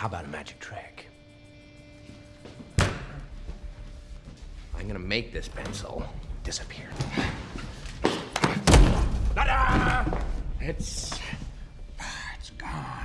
How about a magic trick? I'm gonna make this pencil disappear. It's... It's gone.